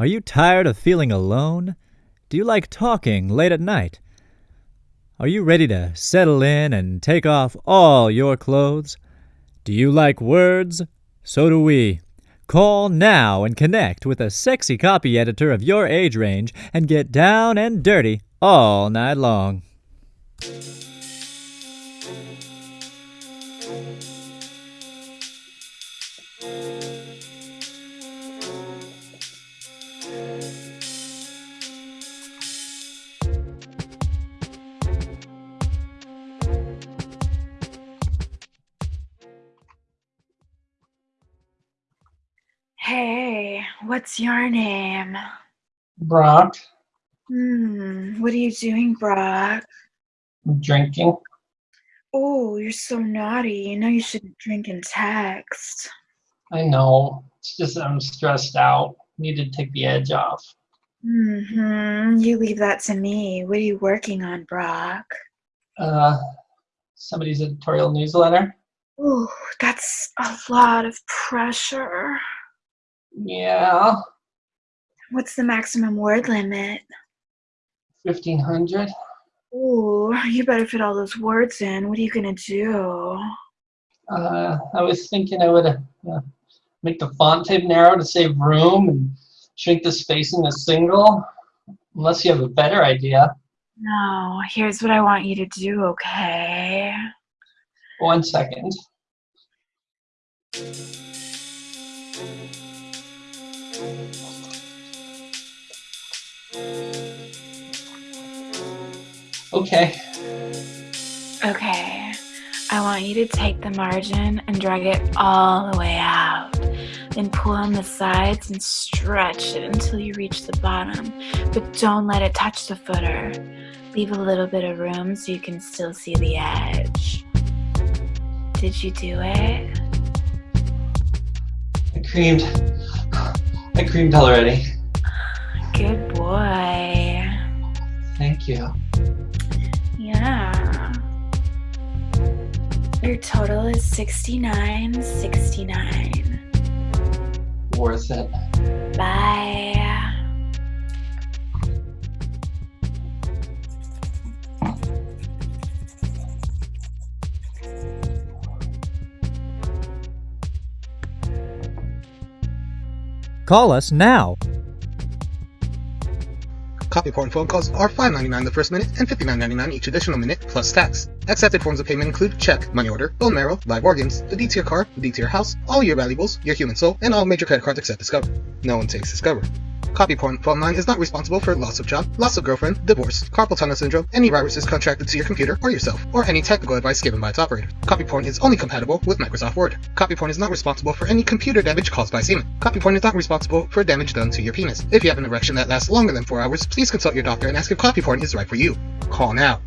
Are you tired of feeling alone? Do you like talking late at night? Are you ready to settle in and take off all your clothes? Do you like words? So do we. Call now and connect with a sexy copy editor of your age range and get down and dirty all night long. Hey, what's your name? Brock, Hmm, what are you doing, Brock? drinking. Oh, you're so naughty. You know you shouldn't drink and text. I know. It's just that I'm stressed out. Need to take the edge off. Mm-hmm. You leave that to me. What are you working on, Brock? Uh, somebody's editorial newsletter. Ooh, that's a lot of pressure. Yeah, What's the maximum word limit? 1500. Ooh, you better fit all those words in. What are you gonna do? Uh, I was thinking I would uh, make the font type narrow to save room and shrink the spacing to single. Unless you have a better idea. No, here's what I want you to do, okay? One second. Okay. Okay, I want you to take the margin and drag it all the way out. Then pull on the sides and stretch it until you reach the bottom. But don't let it touch the footer. Leave a little bit of room so you can still see the edge. Did you do it? I creamed. I creamed already. Good boy. Thank you. Yeah. Your total is 69 69. Worth it. Bye. Call us now. Copy port and phone calls are $5.99 the first minute and $59.99 each additional minute plus tax. Accepted forms of payment include check, money order, bone marrow, live organs, the deed to your car, the deed to your house, all your valuables, your human soul, and all major credit cards except Discover. No one takes Discover. Copy Point Phone Line is not responsible for loss of job, loss of girlfriend, divorce, carpal tunnel syndrome, any viruses contracted to your computer or yourself, or any technical advice given by its operator. Copy Point is only compatible with Microsoft Word. Copy Point is not responsible for any computer damage caused by semen. Copy Point is not responsible for damage done to your penis. If you have an erection that lasts longer than 4 hours, please consult your doctor and ask if Copy Point is right for you. Call now.